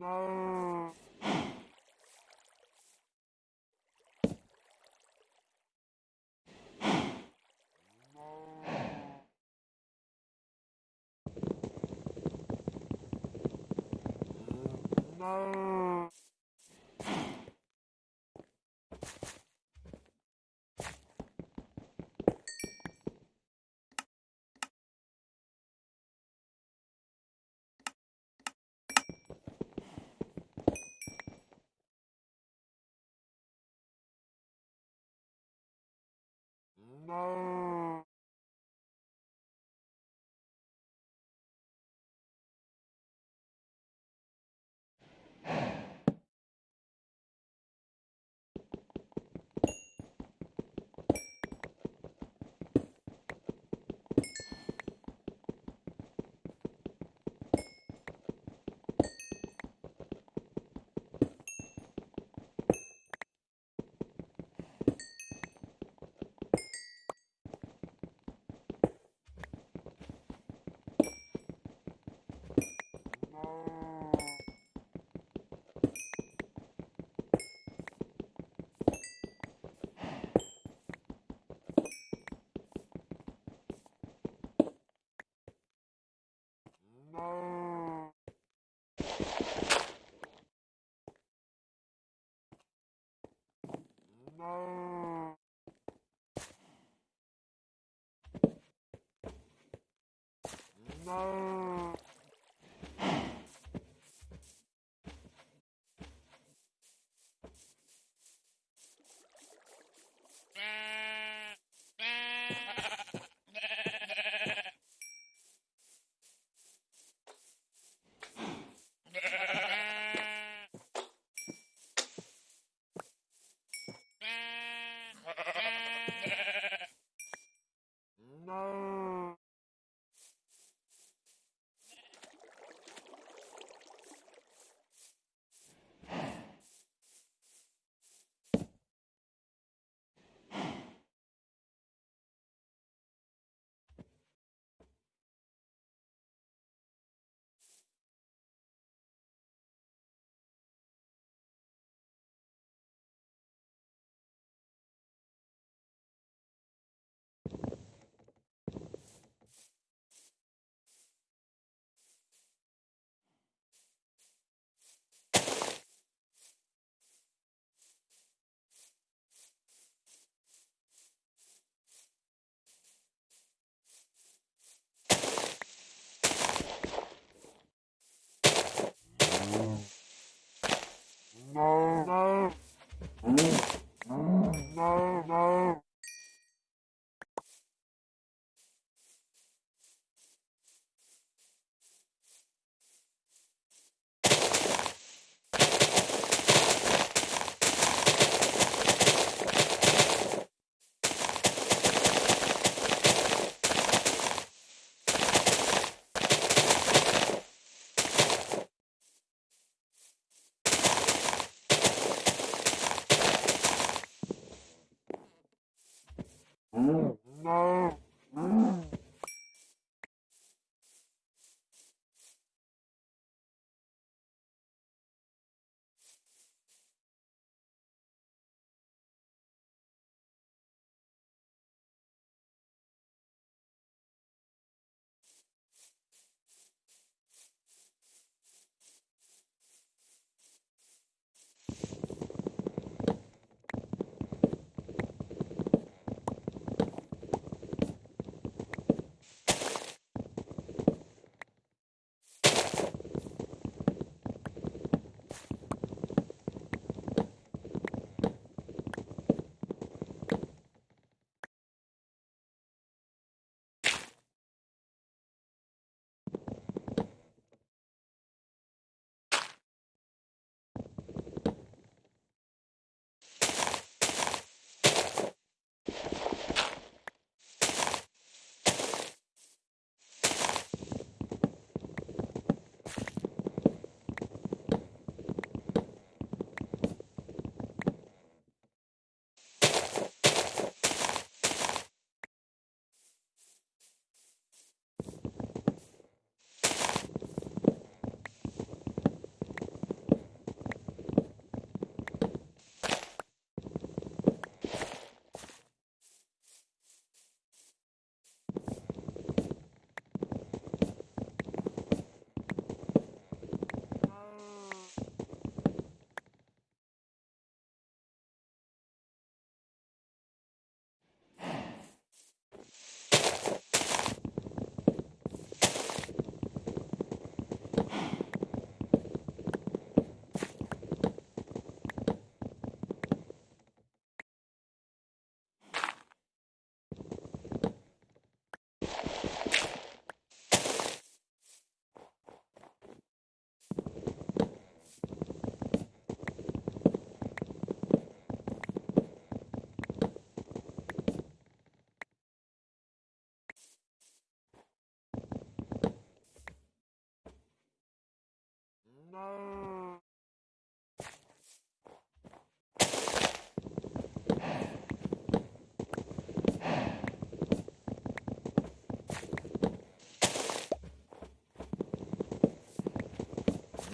no. No. no. Oh. 음.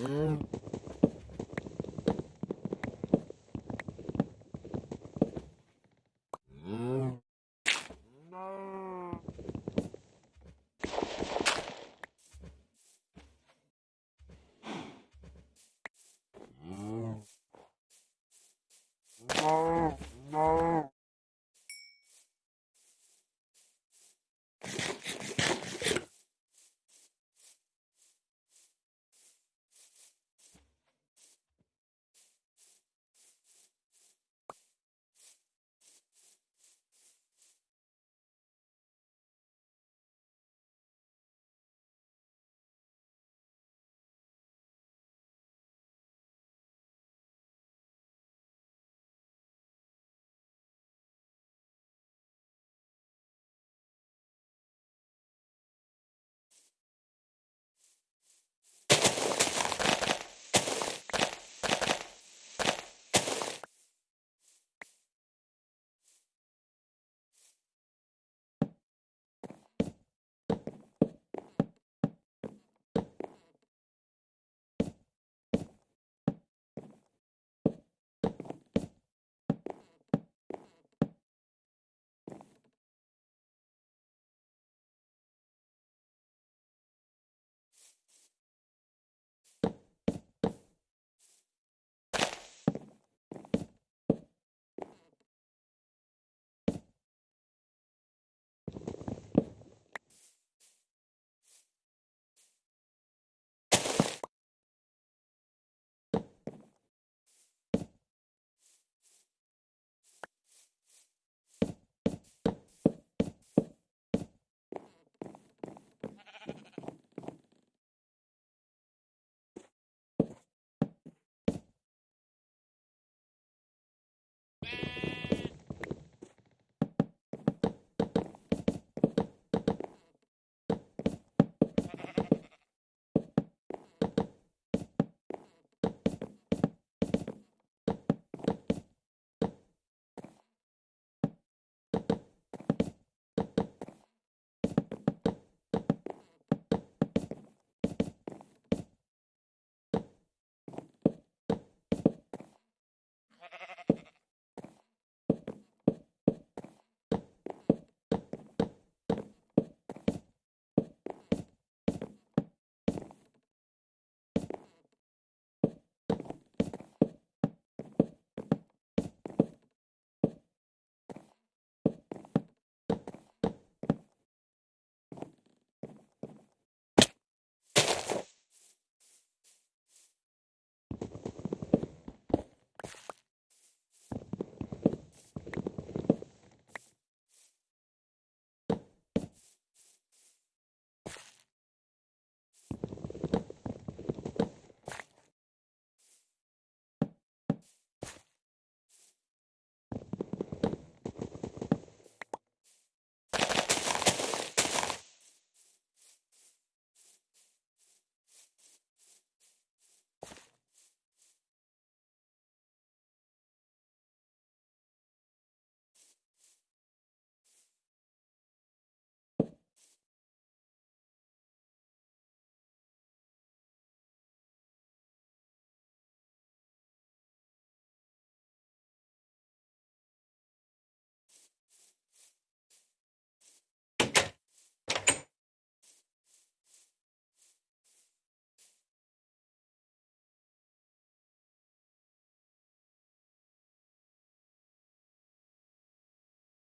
Hum.